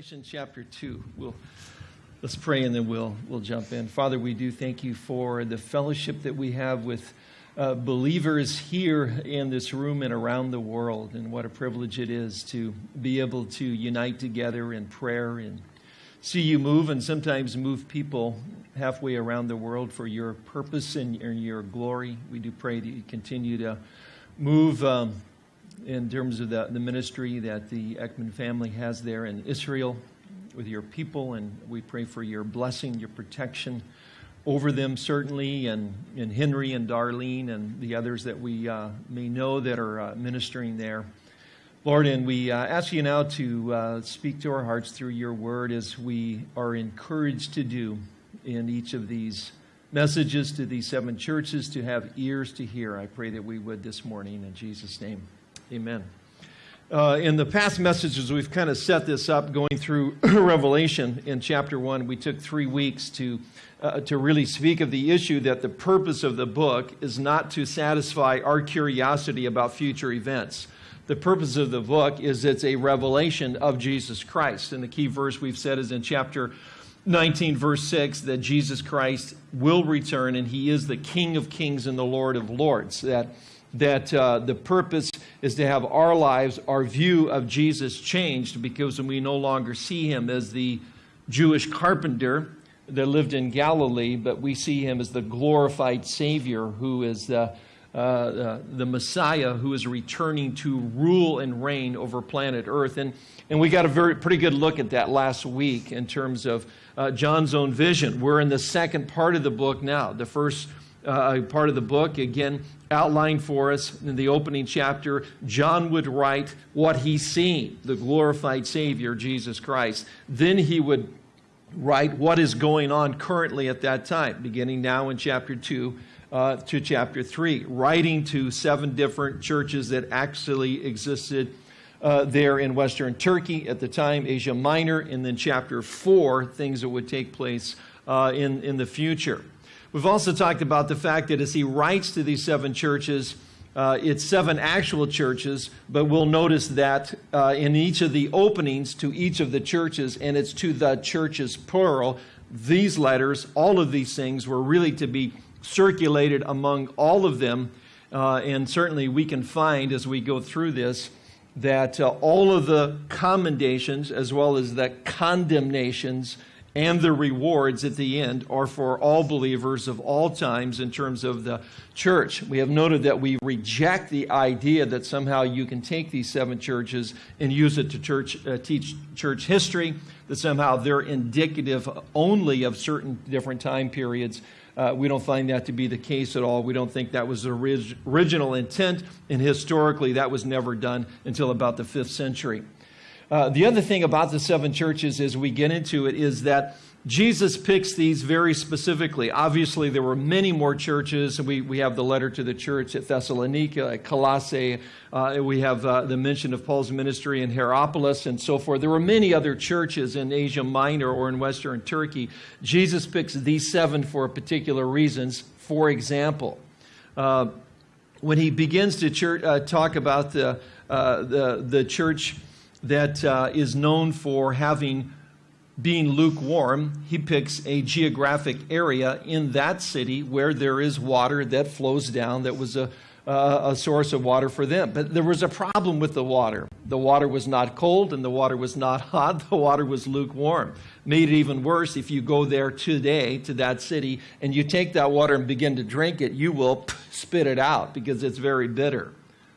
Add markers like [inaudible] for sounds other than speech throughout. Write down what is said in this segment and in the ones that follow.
Revelation chapter 2. We'll, let's pray and then we'll, we'll jump in. Father, we do thank you for the fellowship that we have with uh, believers here in this room and around the world. And what a privilege it is to be able to unite together in prayer and see you move and sometimes move people halfway around the world for your purpose and your glory. We do pray that you continue to move. Um, in terms of the, the ministry that the Ekman family has there in Israel with your people, and we pray for your blessing, your protection over them, certainly, and, and Henry and Darlene and the others that we uh, may know that are uh, ministering there. Lord, and we uh, ask you now to uh, speak to our hearts through your word as we are encouraged to do in each of these messages to these seven churches to have ears to hear. I pray that we would this morning in Jesus' name. Amen. Uh, in the past messages, we've kind of set this up going through [clears throat] Revelation in chapter 1. We took three weeks to, uh, to really speak of the issue that the purpose of the book is not to satisfy our curiosity about future events. The purpose of the book is it's a revelation of Jesus Christ. And the key verse we've said is in chapter 19, verse 6, that Jesus Christ will return and he is the King of kings and the Lord of lords. That that uh, the purpose is to have our lives, our view of Jesus changed because we no longer see him as the Jewish carpenter that lived in Galilee, but we see him as the glorified Savior who is the, uh, uh, the Messiah who is returning to rule and reign over planet Earth. And, and we got a very pretty good look at that last week in terms of uh, John's own vision. We're in the second part of the book now. The first uh, part of the book, again, outlined for us in the opening chapter. John would write what he's seen, the glorified Savior, Jesus Christ. Then he would write what is going on currently at that time, beginning now in chapter 2 uh, to chapter 3, writing to seven different churches that actually existed. Uh, there in Western Turkey at the time, Asia Minor, and then chapter 4, things that would take place uh, in, in the future. We've also talked about the fact that as he writes to these seven churches, uh, it's seven actual churches, but we'll notice that uh, in each of the openings to each of the churches, and it's to the churches plural, these letters, all of these things were really to be circulated among all of them. Uh, and certainly we can find as we go through this that uh, all of the commendations as well as the condemnations and the rewards at the end are for all believers of all times in terms of the church. We have noted that we reject the idea that somehow you can take these seven churches and use it to church, uh, teach church history, that somehow they're indicative only of certain different time periods. Uh, we don't find that to be the case at all. We don't think that was the orig original intent, and historically, that was never done until about the fifth century. Uh, the other thing about the seven churches as we get into it is that Jesus picks these very specifically. Obviously, there were many more churches. We, we have the letter to the church at Thessalonica, at Colossae. Uh, we have uh, the mention of Paul's ministry in Hierapolis and so forth. There were many other churches in Asia Minor or in Western Turkey. Jesus picks these seven for particular reasons. For example, uh, when he begins to church, uh, talk about the, uh, the, the church that uh, is known for having being lukewarm, he picks a geographic area in that city where there is water that flows down that was a, uh, a source of water for them. But there was a problem with the water. The water was not cold and the water was not [laughs] hot. The water was lukewarm. Made it even worse if you go there today to that city and you take that water and begin to drink it, you will [laughs] spit it out because it's very bitter.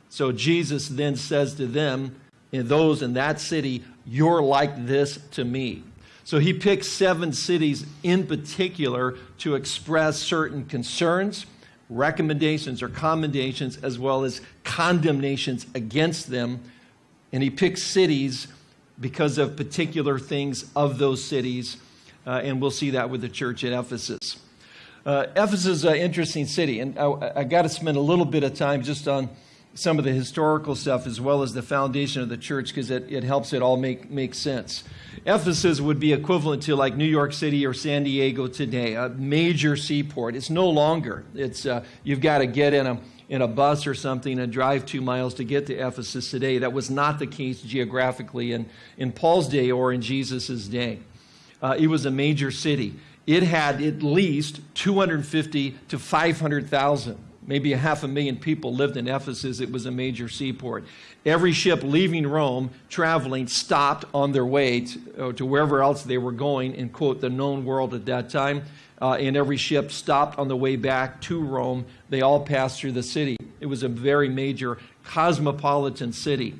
So Jesus then says to them, those in that city, you're like this to me. So he picks seven cities in particular to express certain concerns, recommendations or commendations, as well as condemnations against them. And he picks cities because of particular things of those cities. Uh, and we'll see that with the church at Ephesus. Uh, Ephesus is an interesting city, and I, I got to spend a little bit of time just on some of the historical stuff as well as the foundation of the church because it, it helps it all make, make sense. Ephesus would be equivalent to like New York City or San Diego today, a major seaport. It's no longer. It's, uh, you've got to get in a, in a bus or something and drive two miles to get to Ephesus today. That was not the case geographically in, in Paul's day or in Jesus' day. Uh, it was a major city. It had at least 250 to 500,000 maybe a half a million people lived in Ephesus. It was a major seaport. Every ship leaving Rome, traveling, stopped on their way to, uh, to wherever else they were going in, quote, the known world at that time. Uh, and every ship stopped on the way back to Rome. They all passed through the city. It was a very major cosmopolitan city.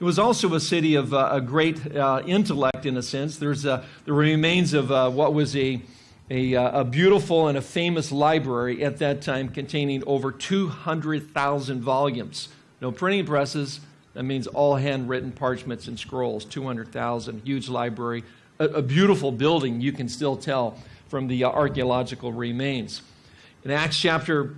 It was also a city of uh, a great uh, intellect, in a sense. There's the remains of uh, what was a a, uh, a, beautiful and a famous library at that time containing over 200,000 volumes. No printing presses, that means all handwritten parchments and scrolls, 200,000, huge library, a, a, beautiful building, you can still tell from the uh, archaeological remains. In Acts chapter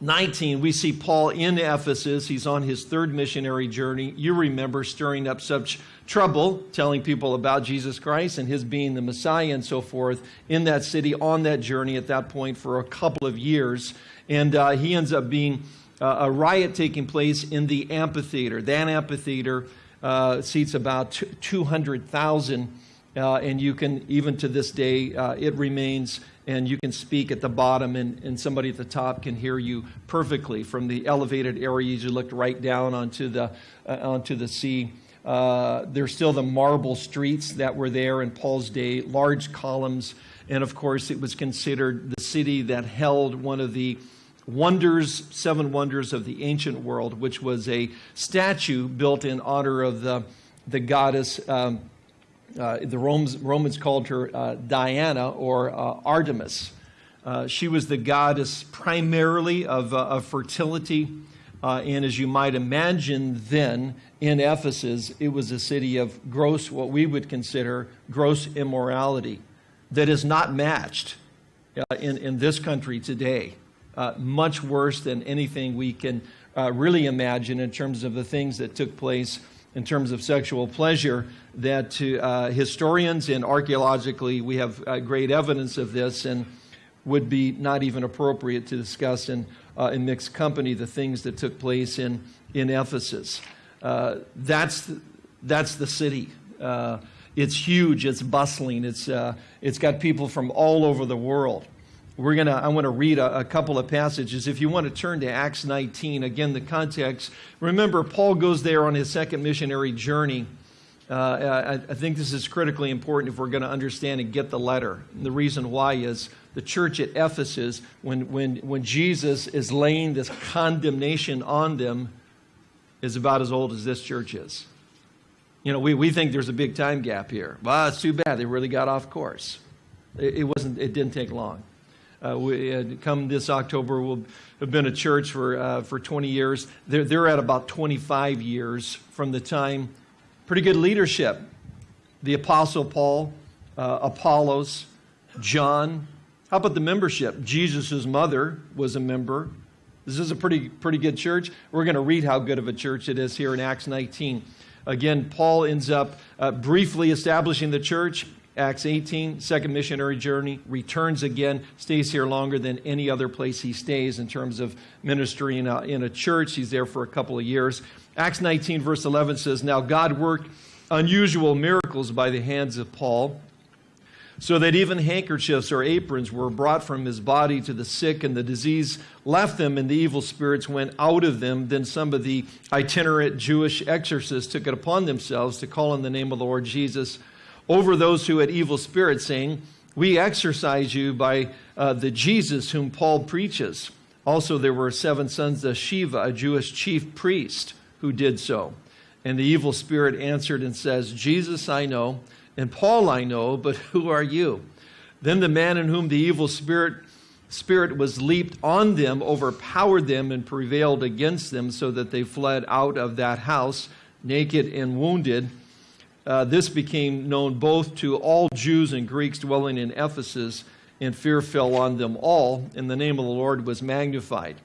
19, we see Paul in Ephesus. He's on his third missionary journey. You remember stirring up such trouble telling people about Jesus Christ and his being the Messiah and so forth in that city on that journey at that point for a couple of years. And uh, he ends up being uh, a riot taking place in the amphitheater. That amphitheater uh, seats about 200,000. Uh, and you can, even to this day, uh, it remains and you can speak at the bottom and, and somebody at the top can hear you perfectly from the elevated areas you looked right down onto the uh, onto the sea uh, there's still the marble streets that were there in paul's day large columns and of course it was considered the city that held one of the wonders seven wonders of the ancient world which was a statue built in honor of the the goddess um, uh, the Romans, Romans, called her uh, Diana or uh, Artemis. Uh, she was the goddess primarily of, uh, of fertility. Uh, and as you might imagine, then in Ephesus, it was a city of gross, what we would consider gross immorality that is not matched in, in this country today. much worse than anything we can really imagine in terms of the things that took place in terms of sexual pleasure that to uh, historians and archaeologically we have uh, great evidence of this and would be not even appropriate to discuss in, uh, in mixed company the things that took place in, in Ephesus. Uh, that's, the, that's the city. Uh, it's huge, it's bustling, it's, uh, it's got people from all over the world. We're gonna, I want to read a, a, couple of passages. If you want to turn to Acts 19, again, the context. Remember, Paul goes there on his second missionary journey. Uh, I, I, think this is critically important if we're going to understand and get the letter. And the reason why is the church at Ephesus, when, when, when Jesus is laying this condemnation on them, is about as old as this church is. You know, we, we think there's a big time gap here. Well, it's too bad. They really got off course. It, it wasn't, it didn't take long. Uh, we, uh, come this October, we'll have been a church for, uh, for 20 years. They're, they're at about 25 years from the time. Pretty good leadership. The Apostle Paul, uh, Apollos, John. How about the membership? Jesus' mother was a member. This is a pretty, pretty good church. We're going to read how good of a church it is here in Acts 19. Again, Paul ends up uh, briefly establishing the church. Acts 18, second missionary journey, returns again, stays here longer than any other place he stays in terms of ministry in a, in a church. He's there for a couple of years. Acts 19, verse 11 says, Now God worked unusual miracles by the hands of Paul, so that even handkerchiefs or aprons were brought from his body to the sick, and the disease left them, and the evil spirits went out of them. Then some of the itinerant Jewish exorcists took it upon themselves to call on the name of the Lord Jesus over those who had evil spirits, saying, We exorcise you by uh, the Jesus whom Paul preaches. Also, there were seven sons of Sceva, a Jewish chief priest, who did so. And the evil spirit answered and says, Jesus I know, and Paul I know, but who are you? Then the man in whom the evil spirit spirit was leaped on them, overpowered them, and prevailed against them, so that they fled out of that house, naked and wounded uh, this became known both to all Jews and Greeks dwelling in Ephesus, and fear fell on them all, and the name of the Lord was magnified.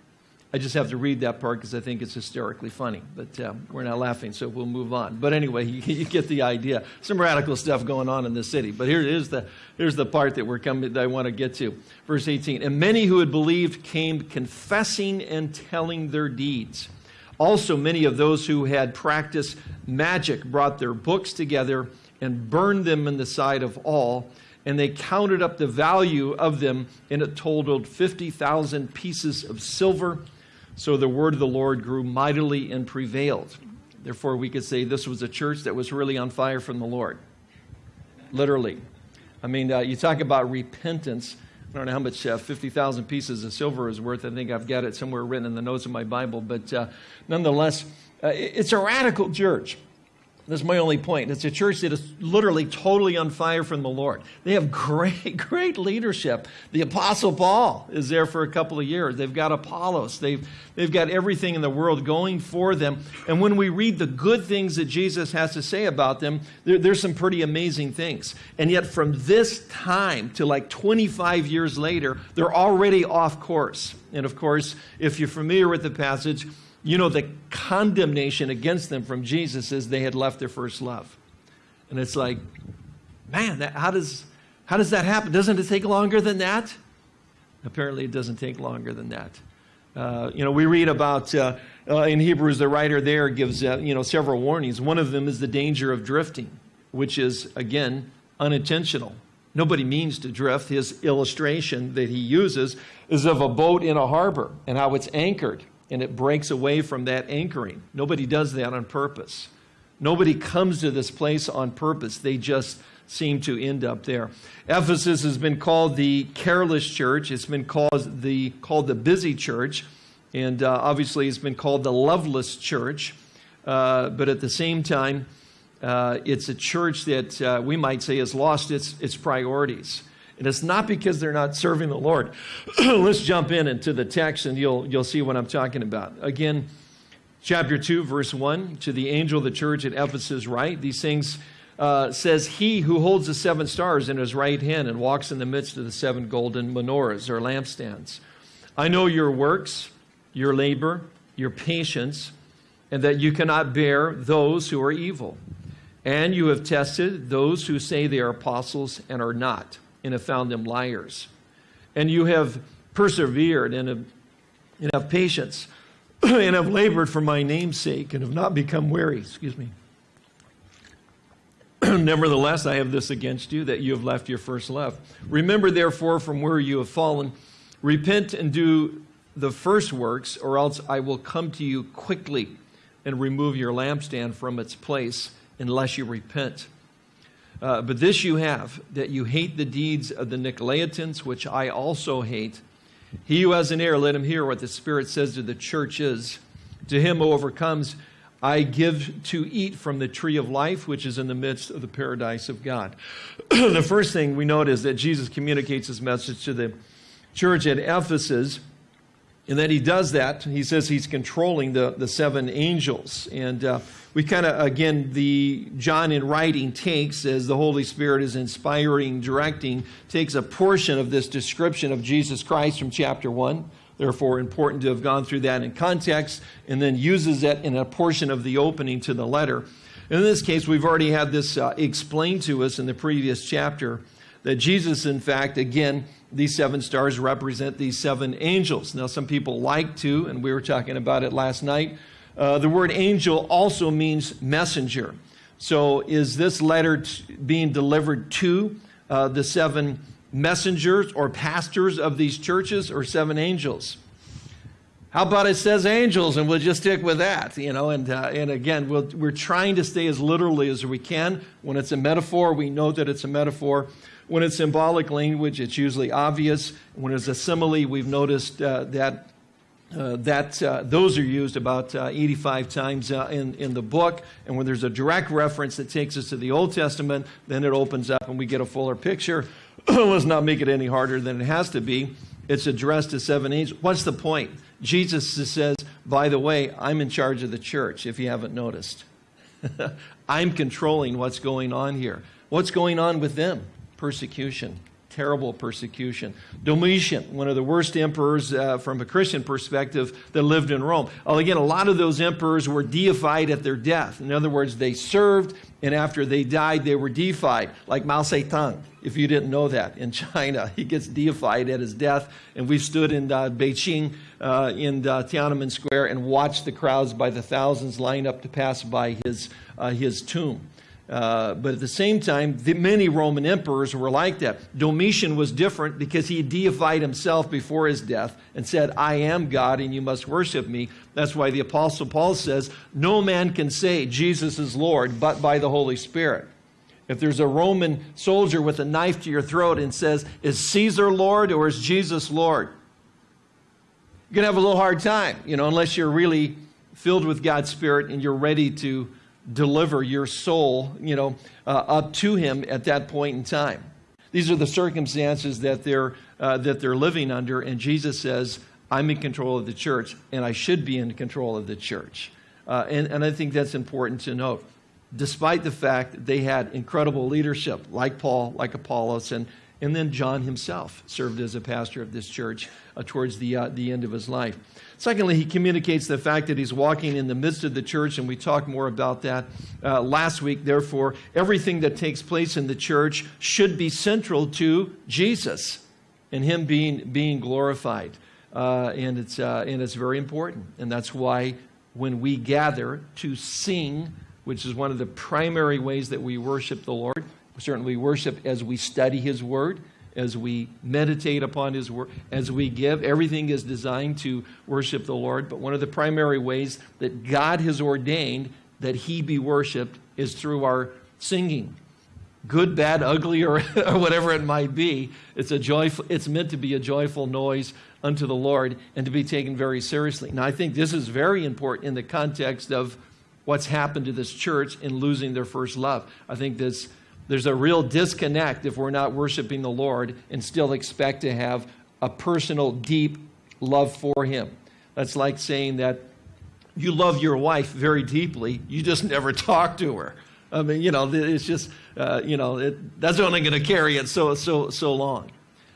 I just have to read that part because I think it's hysterically funny. But uh, we're not laughing, so we'll move on. But anyway, you, [laughs] you, get the idea. Some radical stuff going on in this city. But here is the here's the part that we're coming that I want to get to. Verse 18. And many who had believed came confessing and telling their deeds. Also, many of those who had practiced magic brought their books together and burned them in the sight of all. And they counted up the value of them, and it totaled 50,000 pieces of silver so the word of the Lord grew mightily and prevailed. Therefore, we could say this was a church that was really on fire from the Lord. Literally. I mean, uh, you talk about repentance. I don't know how much uh, 50,000 pieces of silver is worth. I think I've got it somewhere written in the notes of my Bible. But uh, nonetheless, uh, it's a radical church. That's my only point. It's a church that is literally totally on fire from the Lord. They have [laughs] great, great leadership. The Apostle Paul is there for a couple of years. They've got Apollos. They've, they've got everything in the world going for them. And when we read the good things that Jesus has to say about them, there, there's some pretty amazing things. And yet, from this time to like 25 years later, they're already off course. And of course, if you're familiar with the passage, you know, the condemnation against them from Jesus is they had left their first love. And it's like, man, that, how, does, how does that happen? Doesn't it take longer than that? Apparently, it doesn't take longer than that. Uh, you know, we read about uh, uh, in Hebrews, the writer there gives uh, you know several warnings. One of them is the danger of drifting, which is again unintentional. Nobody means to drift. His illustration that he uses is of a boat in a harbor and how it's anchored and it breaks away from that anchoring. Nobody does that on purpose. Nobody comes to this place on purpose. They just seem to end up there. Ephesus has been called the careless church. It's been called the, called the busy church. And uh, obviously, it's been called the loveless church. Uh, but at the same time, uh, it's a church that uh, we might say has lost its, its priorities. And it's not because they're not serving the Lord. [clears throat] Let's jump in into the text and you'll, you'll see what I'm talking about. Again, chapter 2, verse 1 To the angel of the church at Ephesus, write these things. Uh, says, He who holds the seven stars in his right hand and walks in the midst of the seven golden menorahs or lampstands. I know your works, your labor, your patience, and that you cannot bear those who are evil. And you have tested those who say they are apostles and are not and have found them liars. And you have persevered and have, and have patience [clears throat] and have labored for my name's sake and have not become weary. Excuse me. [clears throat] Nevertheless, I have this against you that you have left your first love. Remember, therefore, from where you have fallen, repent and do the first works, or else I will come to you quickly and remove your lampstand from its place unless you repent. Uh, but this you have, that you hate the deeds of the Nicolaitans, which I also hate. He who has an ear, let him hear what the Spirit says to the churches. To him who overcomes, I give to eat from the tree of life, which is in the midst of the paradise of God. [clears throat] the first thing we note is that Jesus communicates his message to the church at Ephesus and that he does that. He says he's controlling the, the seven angels. And uh, we kind of, again, the John in writing takes, as the Holy Spirit is inspiring, directing, takes a portion of this description of Jesus Christ from chapter 1. Therefore, important to have gone through that in context, and then uses it in a portion of the opening to the letter. In this case, we've already had this uh, explained to us in the previous chapter that Jesus, in fact, again, these seven stars represent these seven angels. Now, some people like to, and we were talking about it last night, uh, the word angel also means messenger. So, is this letter t- being delivered to uh, the seven messengers or pastors of these churches or seven angels? How about it says angels, and we'll just stick with that, you know? And, uh, and again, we we are trying to stay as literally as we can. When it's a metaphor, we know that it's a metaphor. When it's symbolic language, it's usually obvious. When it's a simile, we've noticed uh, that uh, that uh, those are used about uh, 85 times uh, in, in the book. And when there's a direct reference that takes us to the Old Testament, then it opens up and we get a fuller picture. [clears throat] Let's not make it any harder than it has to be. It's addressed to seven angels. What's the point? Jesus says, by the way, I'm in charge of the church, if you haven't noticed. [laughs] I'm controlling what's going on here. What's going on with them? Persecution, terrible persecution. Domitian, one of the worst emperors uh, from a Christian perspective that lived in Rome. Well, again, a lot of those emperors were deified at their death. In other words, they served, and after they died, they were deified, like Mao Zedong, if you didn't know that, in [laughs] China. He gets deified at his death, and we stood in uh, Beijing uh, in uh, Tiananmen Square and watched the crowds by the thousands line up to pass by his, uh, his tomb. Uh, but at the same time, the, many Roman emperors were like that. Domitian was different because he deified himself before his death and said, I am God and you must worship me. That's why the Apostle Paul says, No man can say Jesus is Lord but by the Holy Spirit. If there's a Roman soldier with a knife to your throat and says, Is Caesar Lord or is Jesus Lord? You're going to have a little hard time, you know, unless you're really filled with God's Spirit and you're ready to deliver your soul, you know, uh, up to him at that point in time. These are the circumstances that they're, uh, that they're living under, and Jesus says, I'm in control of the church, and I should be in control of the church. Uh, and, and I think that's important to note. Despite the fact that they had incredible leadership, like Paul, like Apollos, and, and then John himself served as a pastor of this church uh, towards the, uh, the end of his life. Secondly, he communicates the fact that he's walking in the midst of the church, and we talked more about that uh, last week. Therefore, everything that takes place in the church should be central to Jesus and him being, being glorified. Uh, and, it's, uh, and it's very important. And that's why when we gather to sing, which is one of the primary ways that we worship the Lord, certainly we worship as we study his word as we meditate upon His Word, as we give. Everything is designed to worship the Lord. But one of the primary ways that God has ordained that He be worshiped is through our singing. Good, bad, ugly, or, [laughs] or whatever it might be, it's, a joyful, it's meant to be a joyful noise unto the Lord and to be taken very seriously. Now, I think this is very important in the context of what's happened to this church in losing their first love. I think this there's a real disconnect if we're not worshiping the Lord and still expect to have a personal, deep love for Him. That's like saying that you love your wife very deeply, you just never talk to her. I mean, you know, it's just, uh, you know, it, that's only going to carry it so, so, so long.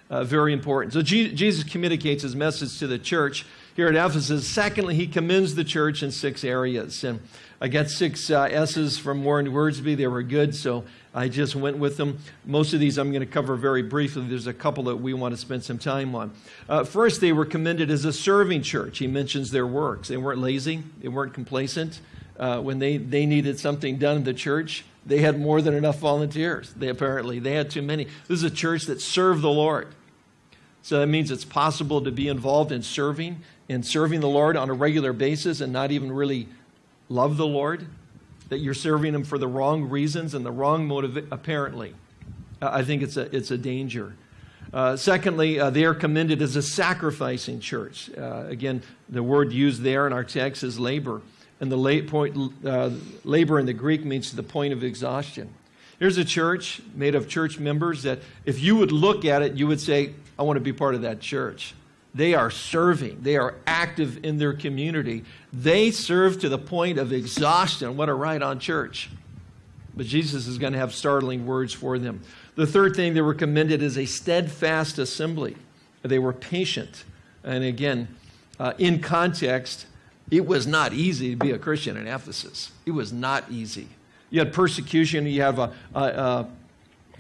Uh, very important. So G Jesus communicates his message to the church here at Ephesus. Secondly, he commends the church in six areas. And I got six uh, S's from Warren Wiersbe. They were good, so I just went with them. Most of these I'm going to cover very briefly. There's a couple that we want to spend some time on. Uh, first, they were commended as a serving church. He mentions their works. They weren't lazy, they weren't complacent. Uh, when they, they needed something done in the church, they had more than enough volunteers. They apparently they had too many. This is a church that served the Lord. So that means it's possible to be involved in serving and serving the Lord on a regular basis and not even really love the Lord that you're serving Him for the wrong reasons and the wrong motive, apparently. Uh, I think it's a, it's a danger. Uh, secondly, uh, they are commended as a sacrificing church. Uh, again, the word used there in our text is labor. And the la point, uh, labor in the Greek means the point of exhaustion. Here's a church made of church members that if you would look at it, you would say, I want to be part of that church. They are serving. They are active in their community. They serve to the point of exhaustion. What a ride on church. But Jesus is going to have startling words for them. The third thing they were commended is a steadfast assembly. They were patient. And again, uh, in context, it was not easy to be a Christian in Ephesus. It was not easy. You had persecution, you have a, a, a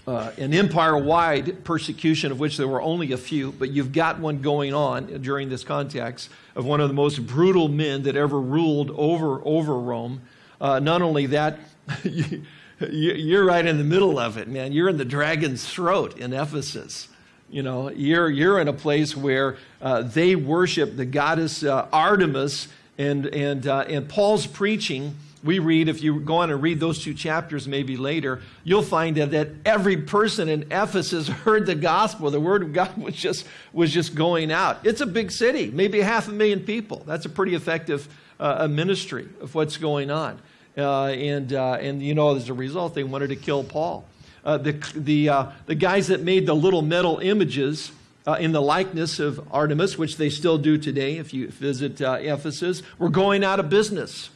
uh, an empire wide persecution, of which there were only a few, but you've got one going on during this context of one of the most brutal men that ever ruled over, over Rome. Uh, not only that, [laughs] you, are right in the middle of it, man. You're in the dragon's throat in Ephesus. You know, you're, you're in a place where uh, they worship the goddess uh, Artemis, and, and, uh, and Paul's preaching we read, if you go on and read those two chapters maybe later, you'll find that that every person in Ephesus [laughs] heard the gospel. The word of God was just, was just going out. It's a big city, maybe half a million people. That's a pretty effective uh, ministry of what's going on. Uh, and, uh, and, you know, as a result, they wanted to kill Paul. Uh, the, the, uh, the guys that made the little metal images uh, in the likeness of Artemis, which they still do today if you visit Ephesus, were going out of business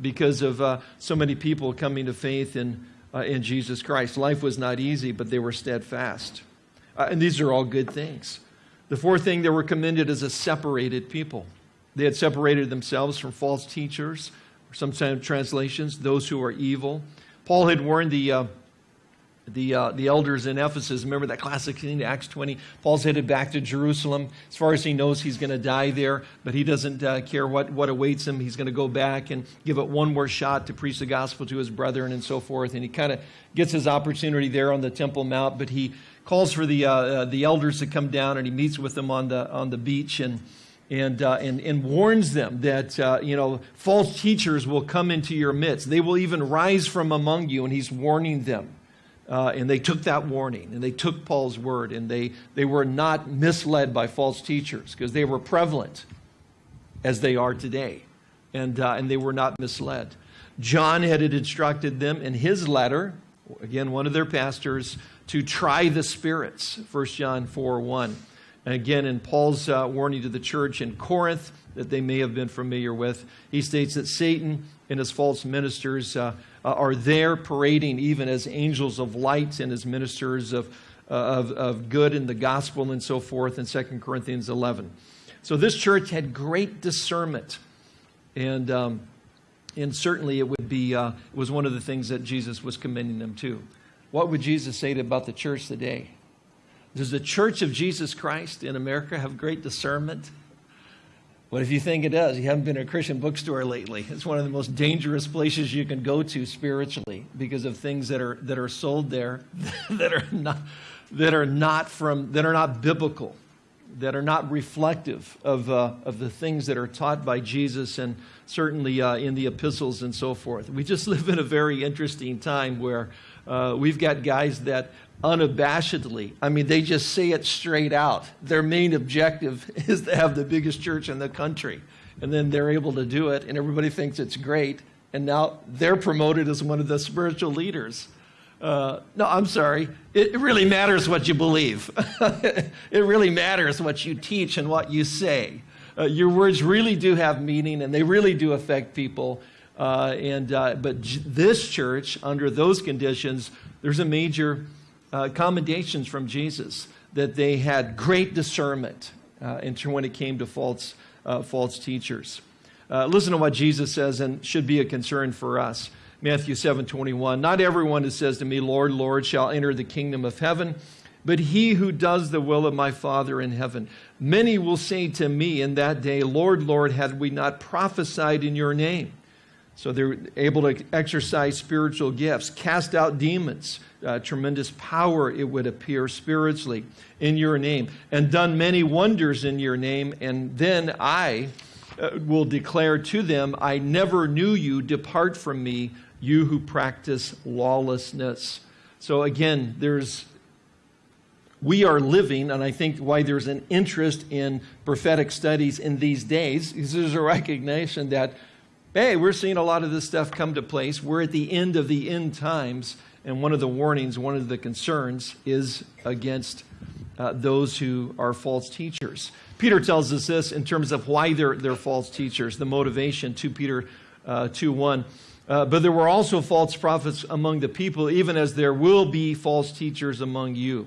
because of uh, so many people coming to faith in, uh, in Jesus Christ. Life was not easy, but they were steadfast. Uh, and these are all good things. The fourth thing, they were commended as a separated people. They had separated themselves from false teachers, or some translations, those who are evil. Paul had warned the, uh, the, uh, the elders in Ephesus. Remember that classic scene, Acts 20? Paul's headed back to Jerusalem. As far as he knows, he's going to die there, but he doesn't uh, care what, what awaits him. He's going to go back and give it one more shot to preach the gospel to his brethren and so forth. And he kind of gets his opportunity there on the Temple Mount, but he calls for the, uh, uh, the elders to come down and he meets with them on the, on the beach and, and, uh, and, and warns them that uh, you know, false teachers will come into your midst. They will even rise from among you, and he's warning them. Uh, and they took that warning and they took Paul's word and they, they were not misled by false teachers because they were prevalent as they are today. And, uh, and they were not misled. John had instructed them in his letter, again, one of their pastors, to try the spirits, 1 John 4 1. And again, in Paul's uh, warning to the church in Corinth that they may have been familiar with, he states that Satan and his false ministers uh, uh, are there parading even as angels of light and as ministers of, uh, of, of good and the gospel and so forth in 2 Corinthians 11. So this church had great discernment. And, um, and certainly it would be, uh, it was one of the things that Jesus was commending them to. What would Jesus say about the church today? Does the church of Jesus Christ in America have great discernment? What if you think it does? You haven't been to a Christian bookstore lately. It's one of the most dangerous places you can go to spiritually because of things that are that are sold there [laughs] that are not that are not from that are not biblical, that are not reflective of uh, of the things that are taught by Jesus and certainly uh, in the epistles and so forth. We just [laughs] live in a very interesting time where uh, we've got guys that unabashedly. I mean, they just say it straight out. Their main objective [laughs] is to have the biggest church in the country. And then they're able to do it, and everybody thinks it's great. And now they're promoted as one of the spiritual leaders. Uh, no, I'm sorry. It, really matters what you believe. [laughs] it really matters what you teach and what you say. Uh, your words really do have meaning, and they really do affect people. Uh, and uh, but this church, under those conditions, there's a major uh, commendations from Jesus that they had great discernment uh, when it came to false, uh, false teachers. Uh, listen to what Jesus says and should be a concern for us. Matthew 7 21. Not everyone who says to me, Lord, Lord, shall enter the kingdom of heaven, but he who does the will of my Father in heaven. Many will say to me in that day, Lord, Lord, had we not prophesied in your name? So they're able to exercise spiritual gifts, cast out demons, uh, tremendous power, it would appear spiritually, in your name, and done many wonders in your name. And then I uh, will declare to them, I never knew you. Depart from me, you who practice lawlessness. So again, there's we are living, and I think why there's an interest in prophetic studies in these days is there's a recognition that, hey, we're seeing a lot of this stuff come to place. We're at the end of the end times, and one of the warnings, one of the concerns is against uh, those who are false teachers. Peter tells us this in terms of why they're, they're false teachers, the motivation, 2 Peter uh, 2 1. Uh, but there were also false prophets among the people, even as there will be false teachers among you.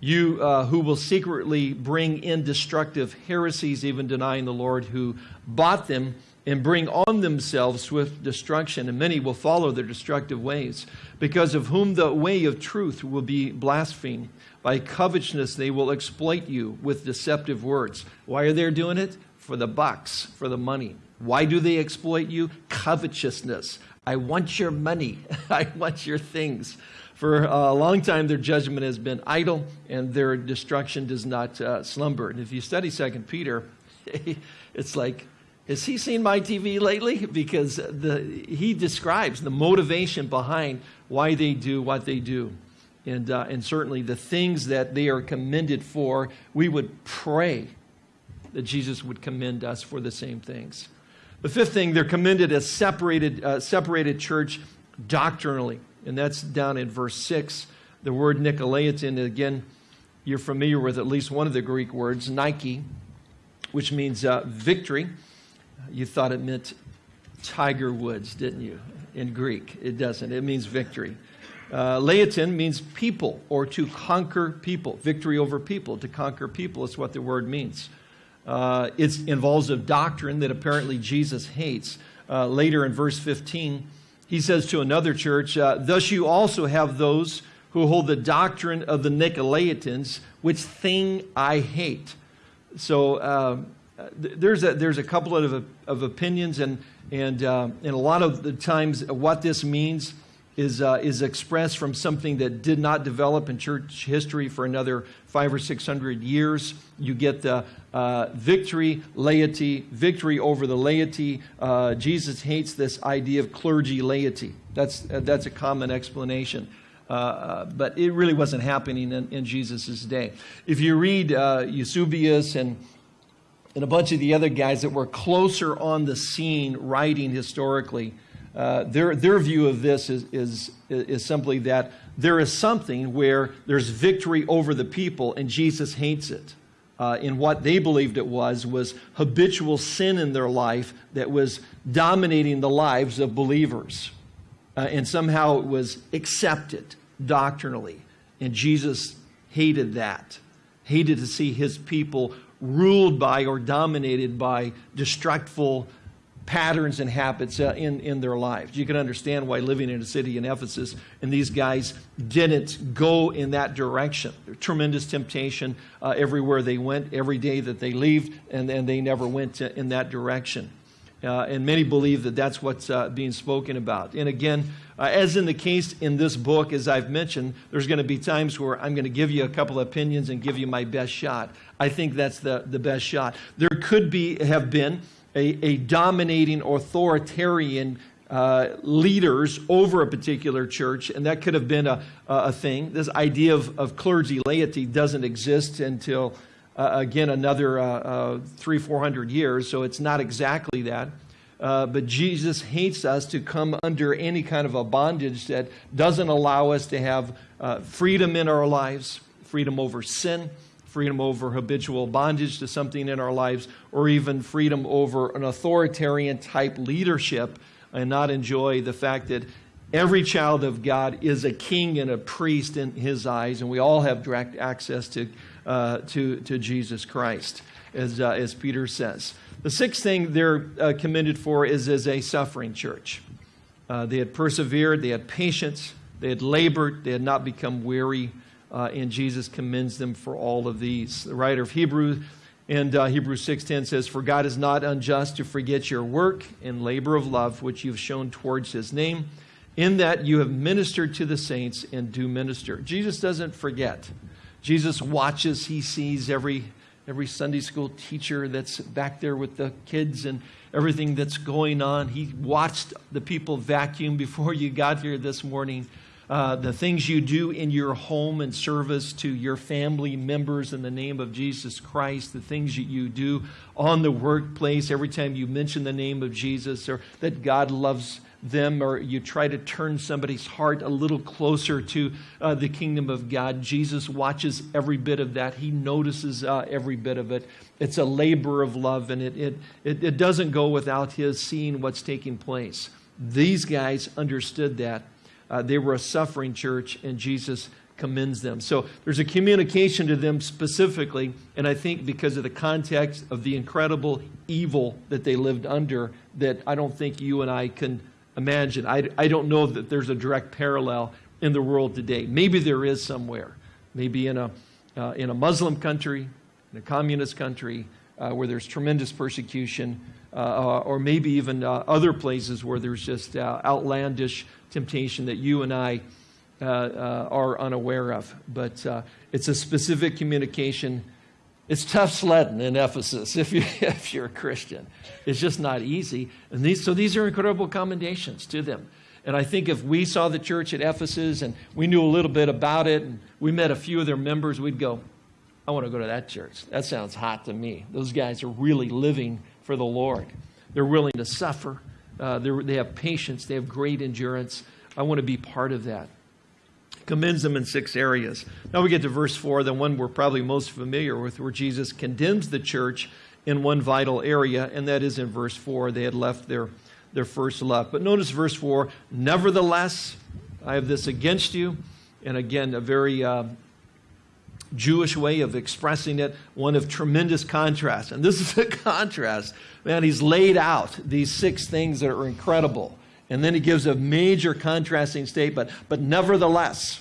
You uh, who will secretly bring in destructive heresies, even denying the Lord who bought them and bring on themselves swift destruction, and many will follow their destructive ways, because of whom the way of truth will be blasphemed. By covetousness they will exploit you with deceptive words. Why are they doing it? For the bucks, for the money. Why do they exploit you? Covetousness. I want your money. [laughs] I want your things. For a long time, their judgment has been idle, and their destruction does not uh, slumber. And if you study Second Peter, [laughs] it's like has he seen my TV lately? Because the, he describes the motivation behind why they do what they do. And, uh, and certainly the things that they are commended for, we would pray that Jesus would commend us for the same things. The fifth thing, they're commended as separated, uh, separated church doctrinally. And that's down in verse 6. The word Nicolaitan, again, you're familiar with at least one of the Greek words, Nike, which means uh, victory. You thought it meant Tiger Woods, didn't you? In Greek, it doesn't. It means victory. Uh, Laotin means people or to conquer people, victory over people, to conquer people is what the word means. Uh, it involves a doctrine that apparently Jesus hates. Uh, later in verse 15, he says to another church, uh, Thus you also have those who hold the doctrine of the Nicolaitans, which thing I hate. So uh, there's, a, there's a couple of, of opinions, and, and, uh, and a lot of the times what this means is, uh, is expressed from something that did not develop in church history for another five or six hundred years. You get the uh, victory, laity, victory over the laity. Uh, Jesus hates this idea of clergy laity. That's, uh, that's a common explanation. Uh, uh, but it really wasn't happening in, in Jesus' day. If you read Eusebius and and a bunch of the other guys that were closer on the scene writing historically, uh, their, their view of this is, is, is simply that there is something where there's victory over the people and Jesus hates it. Uh, in what they believed it was, was habitual sin in their life that was dominating the lives of believers. Uh, and somehow it was accepted doctrinally. And Jesus hated that, hated to see his people ruled by or dominated by destructive patterns and habits uh, in, in their lives. You can understand why living in a city in Ephesus and these guys didn't go in that direction. Tremendous temptation uh, everywhere they went, every day that they left, and, and they never went to, in that direction. Uh, and many believe that that's what's uh, being spoken about. And again, uh, as in the case in this book, as I've mentioned, there's going to be times where I'm going to give you a couple of opinions and give you my best shot. I think that's the, the best shot. There could be have been a, a dominating authoritarian uh, leaders over a particular church, and that could have been a, a thing. This idea of, of clergy laity doesn't exist until, again, another uh, uh three, four hundred years, so it's not exactly that. Uh, but Jesus hates us to come under any kind of a bondage that doesn't allow us to have uh, freedom in our lives, freedom over sin, freedom over habitual bondage to something in our lives, or even freedom over an authoritarian type leadership and not enjoy the fact that every child of God is a king and a priest in his eyes, and we all have direct access to, uh, to, to Jesus Christ, as, uh, as Peter says. The sixth thing they're uh, commended for is as a suffering church. Uh, they had persevered, they had patience, they had labored, they had not become weary uh, and Jesus commends them for all of these. The writer of Hebrews and uh, Hebrews 6:10 says, "For God is not unjust to forget your work and labor of love which you've shown towards His name, in that you have ministered to the saints and do minister." Jesus doesn't forget. Jesus watches. He sees every every Sunday school teacher that's back there with the kids and everything that's going on. He watched the people vacuum before you got here this morning uh, the things you do in your home and service to your family members in the name of Jesus Christ, the things that you do on the workplace every time you mention the name of Jesus or that God loves them or you try to turn somebody's heart a little closer to uh, the kingdom of God. Jesus watches every bit of that. He notices uh, every bit of it. It's a labor of love, and it, it, it, it doesn't go without his seeing what's taking place. These guys understood that. Uh, they were a suffering church, and Jesus commends them. So there's a communication to them specifically, and I think because of the context of the incredible evil that they lived under, that I don't think you and I can imagine. I, I don't know that there's a direct parallel in the world today. Maybe there is somewhere. Maybe in a, uh, in a Muslim country, in a communist country, uh, where there's tremendous persecution, uh, or maybe even uh, other places where there's just uh, outlandish temptation that you and I uh, are unaware of. But it's a specific communication. It's tough sledding in Ephesus if, you, [laughs] if you're a Christian. It's just not easy. And these, so these are incredible commendations to them. And I think if we saw the church at Ephesus and we knew a little bit about it and we met a few of their members, we'd go, I want to go to that church. That sounds hot to me. Those guys are really living for the Lord. They're willing to suffer. Uh, they have patience. They have great endurance. I want to be part of that. Commends them in six areas. Now we get to verse 4, the one we're probably most familiar with, where Jesus condemns the church in one vital area, and that is in verse 4. They had left their, their first love. But notice verse 4 Nevertheless, I have this against you. And again, a very uh, Jewish way of expressing it, one of tremendous contrast. And this is a [laughs] contrast. Man, he's laid out these six things that are incredible. And then he gives a major contrasting statement. But nevertheless,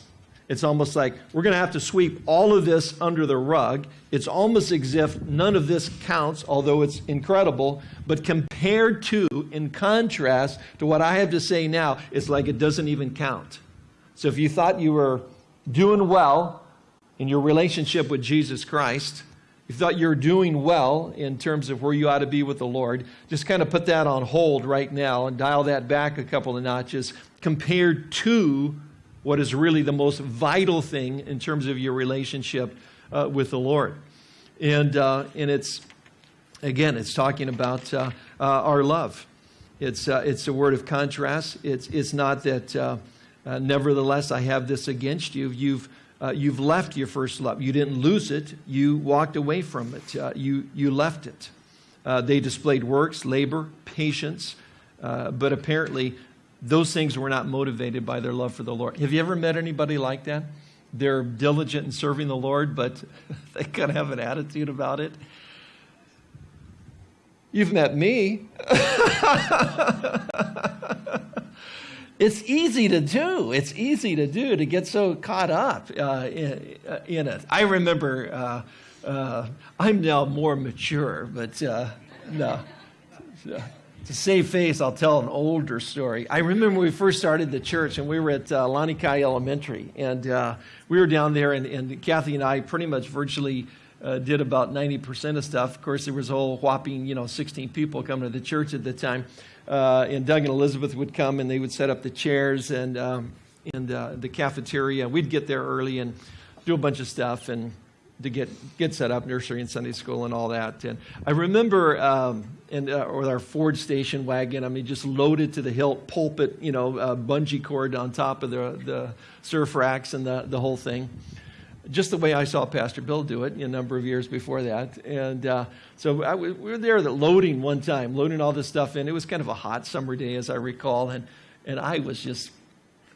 it's almost like we're going to have to sweep all of this under the rug. It's almost as if none of this counts, although it's incredible. But compared to, in contrast to what I have to say now, it's like it doesn't even count. So if you thought you were doing well in your relationship with Jesus Christ, you thought you were doing well in terms of where you ought to be with the Lord, just kind of put that on hold right now and dial that back a couple of notches compared to what is really the most vital thing in terms of your relationship uh, with the Lord. And, uh, and it's, again, it's talking about uh, uh our love. It's, uh, it's a word of contrast. It's, it's not that, uh, nevertheless, I have this against you. You've, Uh, you've left your first love. You didn't lose it, you walked away from it, uh, you, you left it. Uh, they displayed works, labor, patience, but apparently those things were not motivated by their love for the Lord. Have you ever met anybody like that? They're diligent in serving the Lord, but [laughs] they kind of have an attitude about it. You've met me. [laughs] it's easy to do. It's easy to do to get so caught up uh, in, uh, in, it. I remember, uh, uh, I'm now more mature, but uh, no to save face, I'll tell an older story. I remember we first started the church, and we were at uh, Lanikai Elementary, and uh, we were down there, and, and, Kathy and I pretty much virtually uh, did about 90% of stuff. Of course, there was a whole whopping, you know, 16 people coming to the church at the time. Uh, and Doug and Elizabeth would come, and they would set up the chairs and, um, and uh, the cafeteria. We'd get there early and do a bunch of stuff, and to get, get set up, nursery and Sunday school and all that. And I remember um, in, uh, with our Ford station wagon, I mean, just loaded to the hilt, pulpit, you know, uh, bungee cord on top of the, the surf racks and the, the whole thing. Just the way I saw Pastor Bill do it a number of years before that. And uh, so I, we were there loading one time, loading all this stuff in. It was kind of a hot summer day, as I recall. And, and I was just,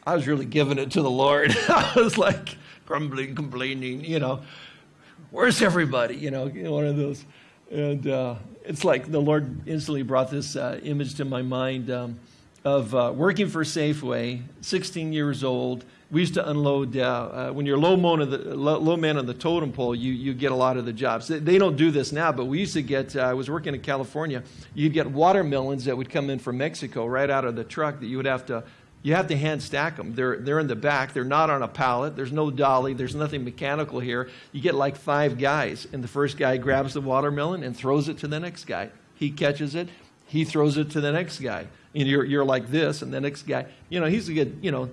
I was really giving it to the Lord. [laughs] I was like grumbling, complaining, you know where's everybody? You know, one of those. And uh, it's like the Lord instantly brought this uh, image to my mind um, of uh, working for Safeway, 16 years old. We used to unload, uh, uh, when you're low, the, low, man on the totem pole, you, you get a lot of the jobs. They, they don't do this now, but we used to get, uh, I was working in California, you'd get watermelons that would come in from Mexico right out of the truck that you would have to you have to hand stack them. They're, they're in the back. They're not on a pallet. There's no dolly. There's nothing mechanical here. You get like five guys, and the first guy grabs the watermelon and throws it to the next guy. He catches it. He throws it to the next guy. And you're, you're like this, and the next guy, you know, he's a good, you know,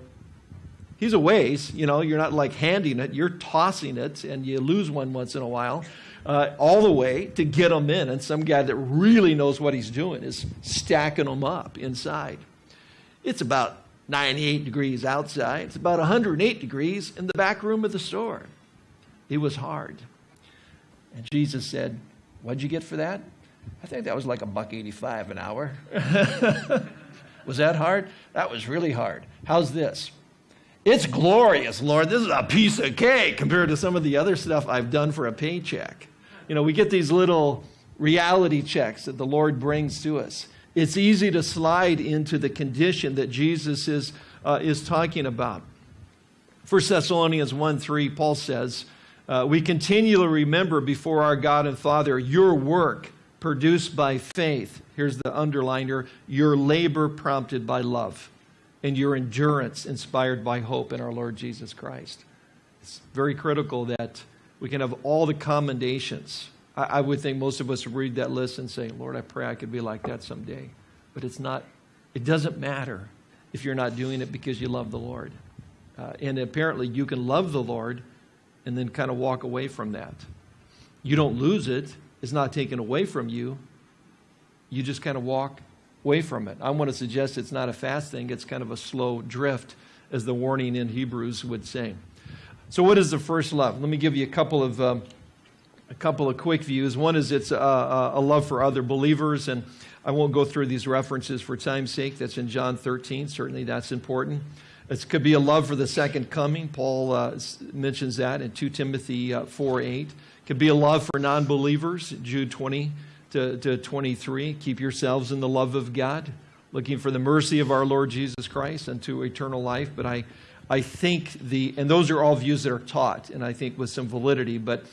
he's a ways. You know, you're not like handing it. You're tossing it, and you lose one once in a while. Uh, all the way to get them in. And some guy that really knows what he's doing is stacking them up inside. It's about 98 degrees outside. It's about 108 degrees in the back room of the store. It was hard. And Jesus said, What'd you get for that? I think that was like a buck 85 an hour. [laughs] was that hard? That was really hard. How's this? It's glorious, Lord. This is a piece of cake compared to some of the other stuff I've done for a paycheck. You know, we get these little reality checks that the Lord brings to us it's easy to slide into the condition that Jesus is, uh, is talking about. 1 Thessalonians 1 3, Paul says, uh, We continually remember before our God and Father your work produced by faith. Here's the underliner your labor prompted by love, and your endurance inspired by hope in our Lord Jesus Christ. It's very critical that we can have all the commendations I, I would think most of us read that list and say, Lord, I pray I could be like that someday. But it's not, it doesn't matter if you're not doing it because you love the Lord. Uh, and apparently you can love the Lord and then kind of walk away from that. You don't lose it, it's not taken away from you. You just kind of walk away from it. I want to suggest it's not a fast thing, it's kind of a slow drift, as the warning in Hebrews would say. So, what is the first love? Let me give you a couple of. Um, a couple of quick views. One is it's a, a, love for other believers, and I won't go through these references for time's sake. That's in John 13. Certainly, that's important. It could be a love for the second coming. Paul uh, mentions that in 2 Timothy uh, 4 8. Could be a love for non believers, Jude 20 to, to 23. Keep yourselves in the love of God, looking for the mercy of our Lord Jesus Christ unto eternal life. But I, I think the, and those are all views that are taught, and I think with some validity, but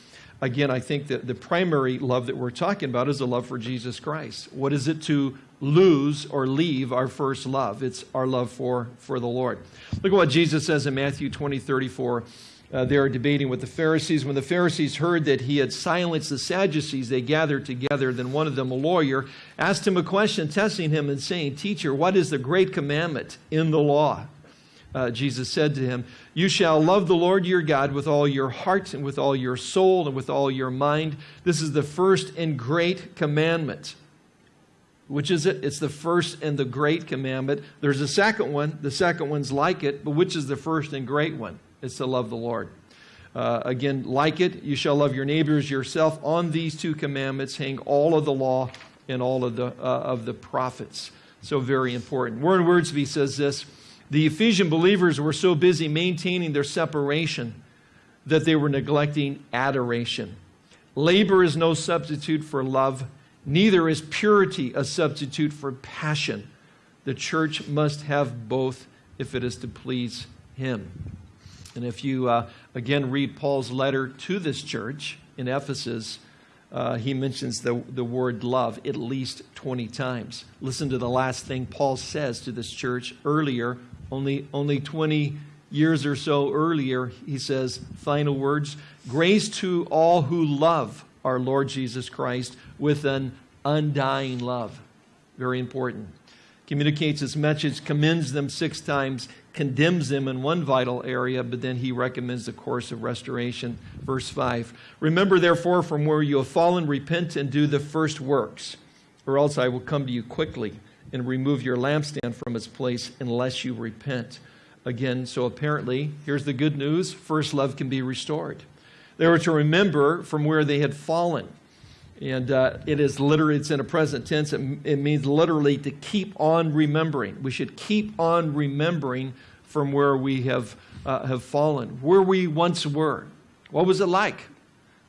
again, I think that the primary love that we're talking about is a love for Jesus Christ. What is it to lose or leave our first love? It's our love for, for the Lord. Look at what Jesus says in Matthew 20, 34. Uh, they are debating with the Pharisees. When the Pharisees heard that he had silenced the Sadducees, they gathered together. Then one of them, a lawyer, asked him a question, testing him and saying, Teacher, what is the great commandment in the law? uh, Jesus said to him, You shall love the Lord your God with all your heart and with all your soul and with all your mind. This is the first and great commandment. Which is it? It's the first and the great commandment. There's a second one. The second one's like it, but which is the first and great one? It's to love the Lord. Uh, again, like it, you shall love your neighbors yourself. On these two commandments hang all of the law and all of the, uh, of the prophets. So, very important. Warren Wiersbe says this the Ephesian believers were so busy maintaining their separation that they were neglecting adoration. Labor is no substitute for love, neither is purity a substitute for passion. The church must have both if it is to please Him. And if you, uh, again, read Paul's letter to this church in Ephesus, uh, he mentions the, the word love at least 20 times. Listen to the last thing Paul says to this church earlier only, only 20 years or so earlier, he says, final words Grace to all who love our Lord Jesus Christ with an undying love. Very important. Communicates his message, commends them six times, condemns them in one vital area, but then he recommends the course of restoration. Verse 5 Remember, therefore, from where you have fallen, repent and do the first works, or else I will come to you quickly and remove your lampstand from its place unless you repent. Again, so apparently, here's the good news first love can be restored. They were to remember from where they had fallen. And uh, it is literally, it's in a present tense. It, it means literally to keep on remembering. We should keep on remembering from where we have, uh, have fallen, where we once were. What was it like?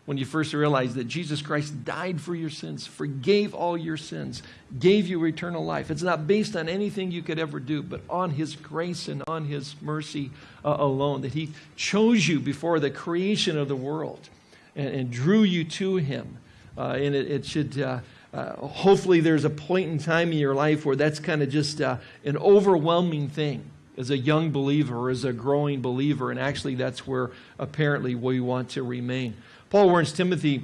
when you first realized that Jesus Christ died for your sins, forgave all your sins, gave you eternal life. It's not based on anything you could ever do, but on His grace and on His mercy uh, alone. That He chose you before the creation of the world and, and drew you to Him. Uh, and it, it should. Uh, uh, hopefully, there's a point in time in your life where that's kind of just uh, an overwhelming thing as a young believer, as a growing believer, and actually, that's where apparently we want to remain. Paul warns Timothy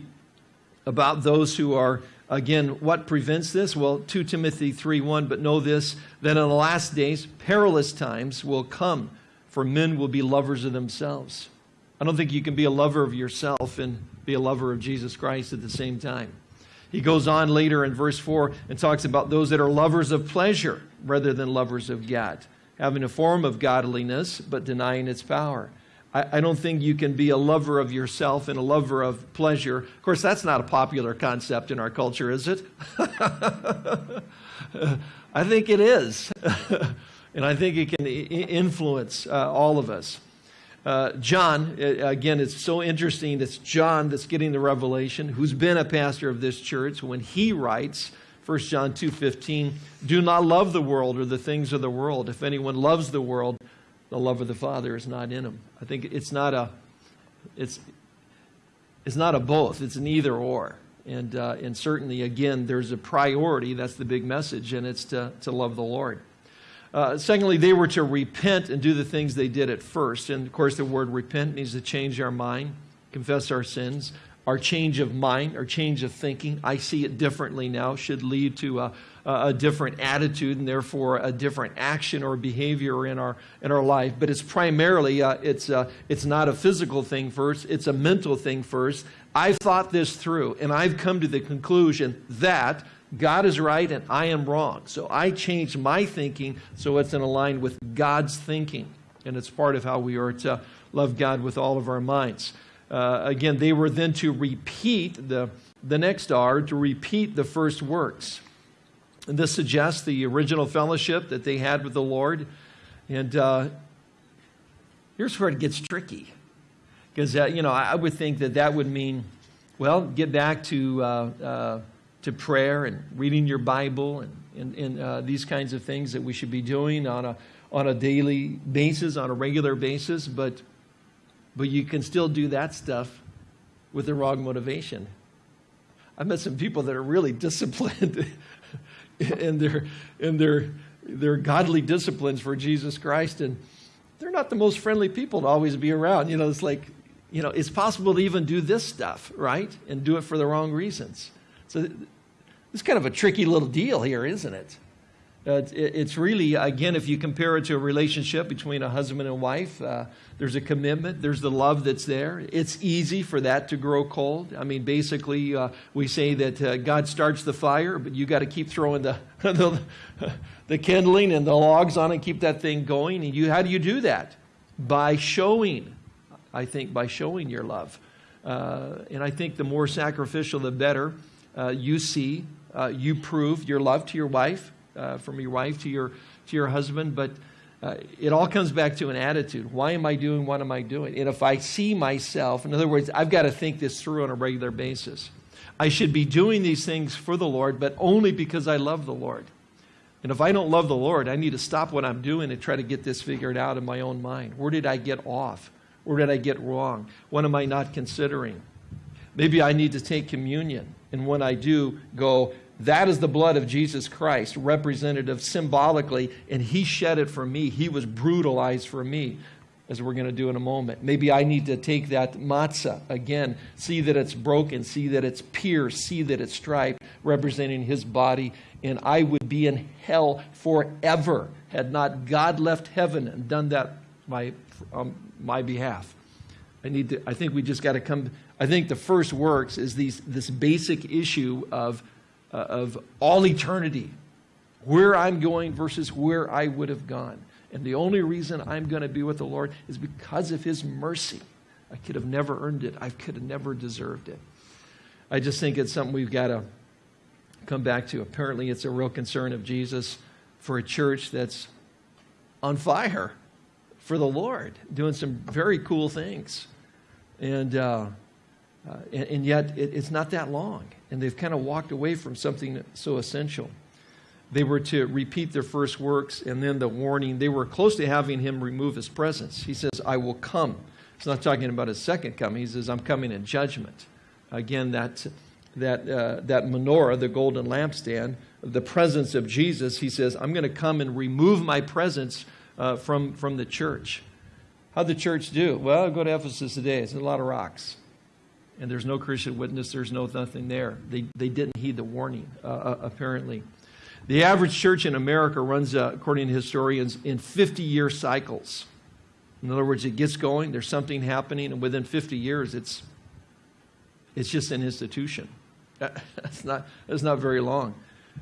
about those who are, again, what prevents this? Well, 2 Timothy 3 1, but know this, that in the last days, perilous times will come, for men will be lovers of themselves. I don't think you can be a lover of yourself and be a lover of Jesus Christ at the same time. He goes on later in verse 4 and talks about those that are lovers of pleasure rather than lovers of God, having a form of godliness but denying its power. I, I don't think you can be a lover of yourself and a lover of pleasure. Of course, that's not a popular concept in our culture, is it? [laughs] I think it is. [laughs] and I think it can influence uh, all of us. Uh, John, again, it's so interesting. It's John that's getting the revelation, who's been a pastor of this church. When he writes, 1 John 2.15, do not love the world or the things of the world. If anyone loves the world, the love of the Father is not in him. I think it's not a, it's, it's not a both. It's an either or. And, uh, and certainly, again, there's a priority. That's the big message, and it's to, to love the Lord. Uh, secondly, they were to repent and do the things they did at first. And of course, the word repent means to change our mind, confess our sins. Our change of mind, our change of thinking, I see it differently now, should lead to a, a different attitude and therefore a different action or behavior in our in our life. But it's primarily uh, it's uh, it's not a physical thing first; it's a mental thing first. I've thought this through, and I've come to the conclusion that God is right and I am wrong. So I change my thinking so it's in line with God's thinking, and it's part of how we are to love God with all of our minds. Uh, again, they were then to repeat the the next R to repeat the first works. And this suggests the original fellowship that they had with the Lord. And uh, here's where it gets tricky. Because, uh, you know, I would think that that would mean, well, get back to, uh, uh, to prayer and reading your Bible and, and, and uh, these kinds of things that we should be doing on a, on a daily basis, on a regular basis. But, but you can still do that stuff with the wrong motivation. I've met some people that are really [laughs] disciplined in their, in their, their godly disciplines for Jesus Christ. And they're not the most friendly people to always be around. You know, it's like, you know, it's possible to even do this stuff, right? And do it for the wrong reasons. So it's kind of a tricky little deal here, isn't it? Uh, it's really, again, if you compare it to a relationship between a husband and wife, uh, there's a commitment, there's the love that's there. It's easy for that to grow cold. I mean, basically, uh, we say that uh, God starts the fire, but you got to keep throwing [laughs] the, the, the, kindling and the logs on and keep that thing going. And you, how do you do that? By showing, I think, by showing your love. Uh, and I think the more sacrificial, the better. Uh, you see, you prove your love to your wife uh, from your wife to your, to your husband, but uh, it all comes back to an attitude. Why am I doing what am I doing? And if I see myself, in other words, I've got to think this through on a regular basis. I should be doing these things for the Lord, but only because I love the Lord. And if I don't love the Lord, I need to stop what I'm doing and try to get this figured out in my own mind. Where did I get off? Where did I get wrong? What am I not considering? Maybe I need to take communion. And when I do, go, that is the blood of Jesus Christ, representative symbolically, and He shed it for me. He was brutalized for me, as we're going to do in a moment. Maybe I need to take that matzah again, see that it's broken, see that it's pierced, see that it's striped, representing His body, and I would be in hell forever had not God left heaven and done that um, my behalf. I need to. I think we just got to come. I think the first works is these this basic issue of uh, of all eternity, where I'm going versus where I would have gone. And the only reason I'm going to be with the Lord is because of His mercy. I could have never earned it, I could have never deserved it. I just think it's something we've got to come back to. Apparently, it's a real concern of Jesus for a church that's on fire for the Lord, doing some very cool things. And, uh, uh, and, and, yet, it, it's not that long and they've kind of walked away from something so essential. They were to repeat their first works, and then the warning, they were close to having him remove his presence. He says, I will come. He's not talking about his second coming. He says, I'm coming in judgment. Again, that, that, uh, that menorah, the golden lampstand, the presence of Jesus, he says, I'm going to come and remove my presence uh, from, from the church. How'd the church do? Well, go to Ephesus today. It's a lot of rocks and there's no Christian witness, there's no nothing there. They, they didn't heed the warning, uh, uh apparently. The average church in America runs, uh, according to historians, in 50 year cycles. In other words, it gets going, there's something happening, and within 50 years, it's, it's just an institution. [laughs] That's not, that's not very long.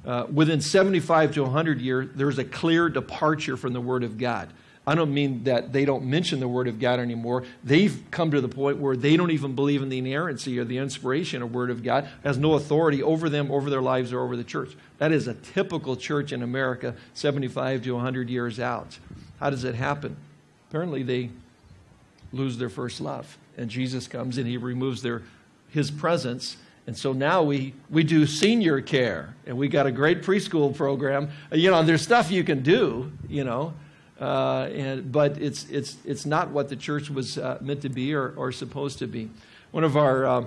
Uh, within 75 to 100 years, there's a clear departure from the Word of God. I don't mean that they don't mention the Word of God anymore. They've come to the point where they don't even believe in the inerrancy or the inspiration of Word of God, has no authority over them, over their lives, or over the church. That is a typical church in America, 75 to 100 years out. How does it happen? Apparently, they lose their first love. And Jesus comes and he removes their, his presence. And so now we, we do senior care, and we got a great preschool program. You know, there's stuff you can do, you know. Uh, and, but it's, it's, it's not what the church was uh, meant to be or, or supposed to be. One of our uh,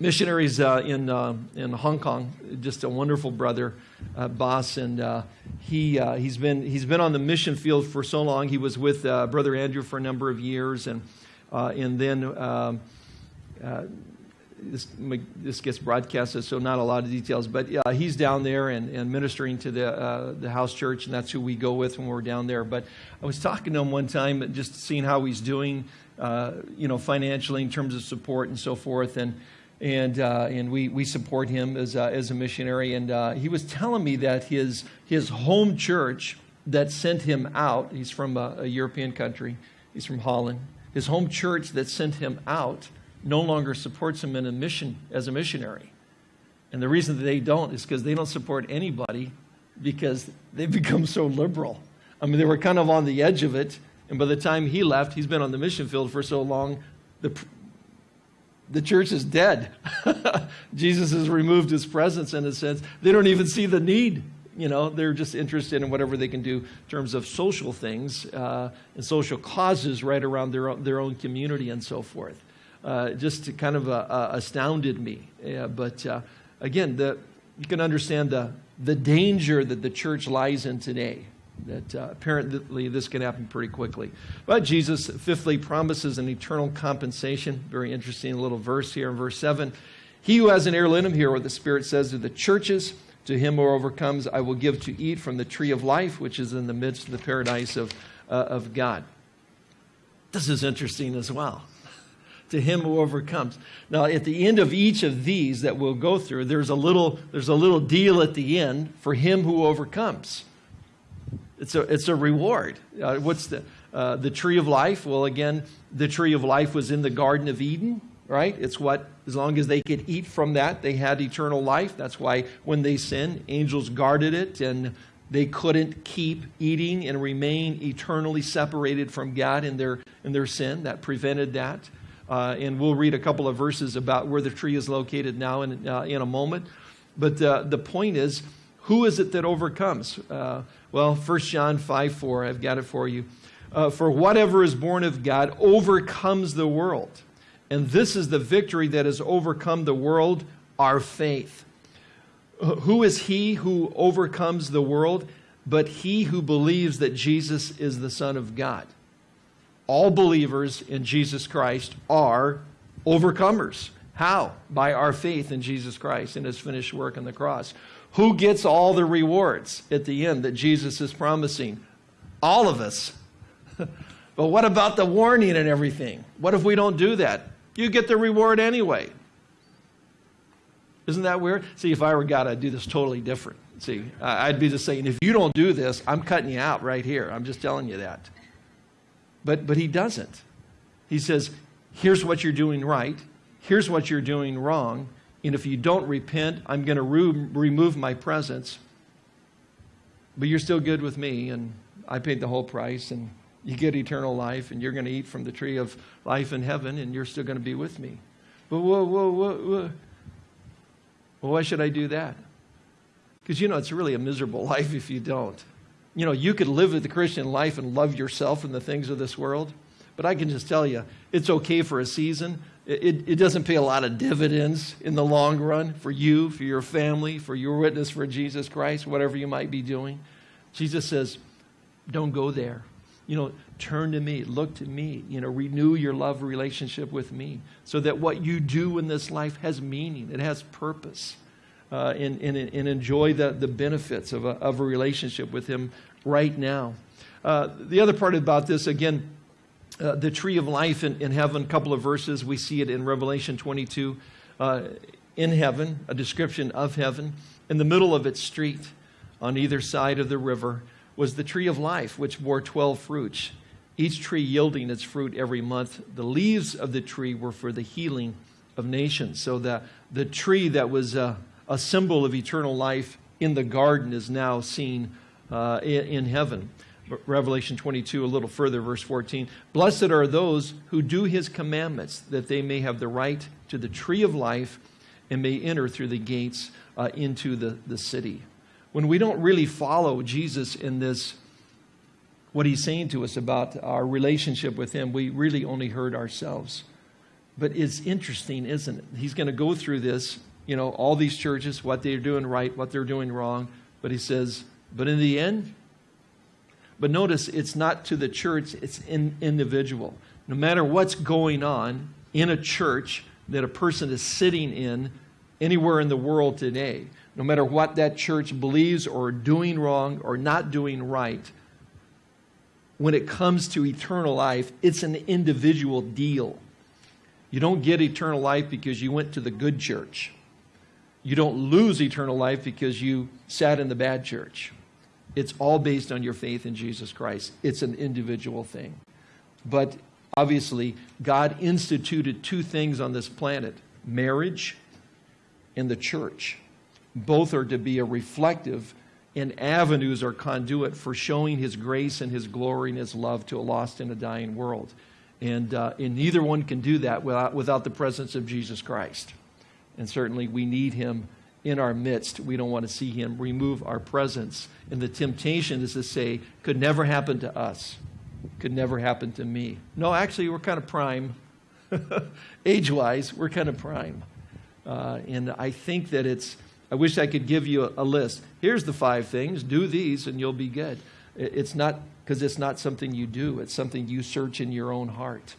missionaries uh, in, uh, in Hong Kong, just a wonderful brother, uh, boss, and he, he's, been, he's been on the mission field for so long. He was with Brother Andrew for a number of years, and, and then um, this, this gets broadcasted, so not a lot of details. But yeah, he's down there and, and ministering to the, uh, the house church, and that's who we go with when we're down there. But I was talking to him one time, just seeing how he's doing, uh, you know, financially in terms of support and so forth. And, and, uh, and we, we support him as, as a missionary. And uh, he was telling me that his, his home church that sent him out, he's from a, a European country, he's from Holland, his home church that sent him out no longer supports him in a mission as a missionary. And the reason that they don't is because they don't support anybody because they've [laughs] become so liberal. I mean, they were kind of on the edge of it, And by the time he left, he's been on the mission field for so long, the, the church is dead. [laughs] Jesus has removed his presence in a sense. They don't even see the need. You know, they're just interested in whatever they can do in terms of social things uh, and social causes right around their own, their own community and so forth. Uh, just kind of uh, uh astounded me. but uh, again, the, you can understand the, the danger that the church lies in today that uh, apparently this can happen pretty quickly. But Jesus, fifthly, promises an eternal compensation. Very interesting little verse here in verse 7. He who has an heir, let him what the Spirit says to the churches. To him who overcomes, I will give to eat from the tree of life, which is in the midst of the paradise of, uh, of God. This is interesting as well. To him who overcomes. Now, at the end of each of these that we'll go through, there's a little, there's a little deal at the end for him who overcomes. It's a, it's a reward. Uh, what's the, uh, the tree of life? Well, again, the tree of life was in the Garden of Eden, right? It's what, as long as they could eat from that, they had eternal life. That's why when they sinned, angels guarded it and they couldn't keep eating and remain eternally separated from God in their, in their sin. That prevented that. Uh, and we'll read a couple of verses about where the tree is located now in, uh, in a moment. But uh, the point is, who is it that overcomes? Uh, well, 1 John 5 4, I've got it for you. Uh, for whatever is born of God overcomes the world. And this is the victory that has overcome the world, our faith. Uh, who is he who overcomes the world? But he who believes that Jesus is the Son of God. All believers in Jesus Christ are overcomers. How? By our faith in Jesus Christ and his finished work on the cross. Who gets all the rewards at the end that Jesus is promising? All of us. [laughs] but what about the warning and everything? What if we don't do that? You get the reward anyway. Isn't that weird? See, if I were God, I'd do this totally different. See, I'd be just saying, if you don't do this, I'm cutting you out right here. I'm just telling you that. But, but he doesn't. He says, here's what you're doing right, here's what you're doing wrong, and if you don't repent, I'm going to re- remove my presence. But you're still good with me, and I paid the whole price, and you get eternal life, and you're going to eat from the tree of life in heaven, and you're still going to be with me. But whoa, whoa, whoa, whoa. Well, why should I do that? Because, you know, it's really a miserable [laughs] life if you don't. You know, you could live the Christian life and love yourself and the things of this world, but I can just tell you, it's okay for a season, it, it doesn't pay a lot of dividends in the long run for you, for your family, for your witness for Jesus Christ, whatever you might be doing. Jesus says, don't go there. You know, turn to me, look to me, you know, renew your love relationship with me so that what you do in this life has meaning, it has purpose, uh, and, and, and enjoy the, the benefits of a, of a relationship with Him right now. Uh, the other part about this, again, uh, the tree of life in, in, heaven, a couple of verses. We see it in Revelation 22. Uh, in heaven, a description of heaven. In the middle of its street, on either side of the river, was the tree of life, which bore 12 fruits, each tree yielding its fruit every month. The leaves of the tree were for the healing of nations. So the, the tree that was a, symbol of eternal life in the garden is now seen uh, in, in heaven. Revelation 22, a little further, verse 14. Blessed are those who do his commandments, that they may have the right to the tree of life and may enter through the gates uh, into the, the city. When we don't really follow Jesus in this, what he's saying to us about our relationship with him, we really only hurt ourselves. But it's interesting, isn't it? He's going to go through this, you know, all these churches, what they're doing right, what they're doing wrong. But he says, but in the end, but notice it's not to the church, it's in individual. No matter what's going on in a church that a person is sitting in anywhere in the world today, no matter what that church believes or doing wrong or not doing right, when it comes to eternal life, it's an individual deal. You don't get eternal life because you went to the good church. You don't lose eternal life because you sat in the bad church. It's all based on your faith in Jesus Christ. It's an individual thing. But obviously, God instituted two things on this planet marriage and the church. Both are to be a reflective and avenues or conduit for showing His grace and His glory and His love to a lost and a dying world. And, uh, and neither one can do that without, without the presence of Jesus Christ. And certainly we need Him in our midst. We don't want to see Him remove our presence. And the temptation is to say, could never happen to us, could never happen to me. No, actually, we're kind of prime. [laughs] Age wise, we're kind of prime. Uh, and I think that it's, I wish I could give you a, a, list. Here's the five things. Do these and you'll be good. It's not because it's not something you do, it's something you search in your own heart.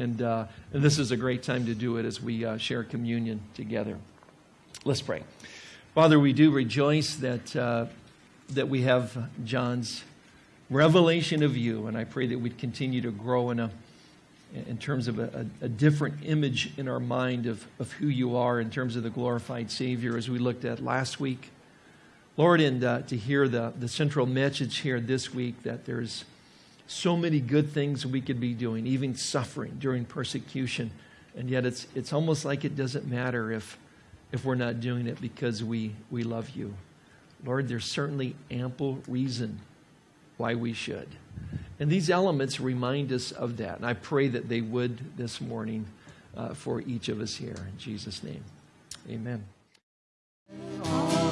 And, uh, and this is a great time to do it as we uh, share communion together. Let's pray. Father, we do rejoice that, uh, that we have John's revelation of you, and I pray that we'd continue to grow in a in terms of a, a, different image in our mind of, of who you are in terms of the glorified Savior as we looked at last week. Lord, and uh, to hear the, the central message here this week that there's so many good things we could be doing, even suffering during persecution, and yet it's, it's almost like it doesn't matter if, if we're not doing it because we, we love you. Lord, there's certainly ample reason why we should. And these elements remind us of that. And I pray that they would this morning uh, for each of us here. In Jesus' name, amen.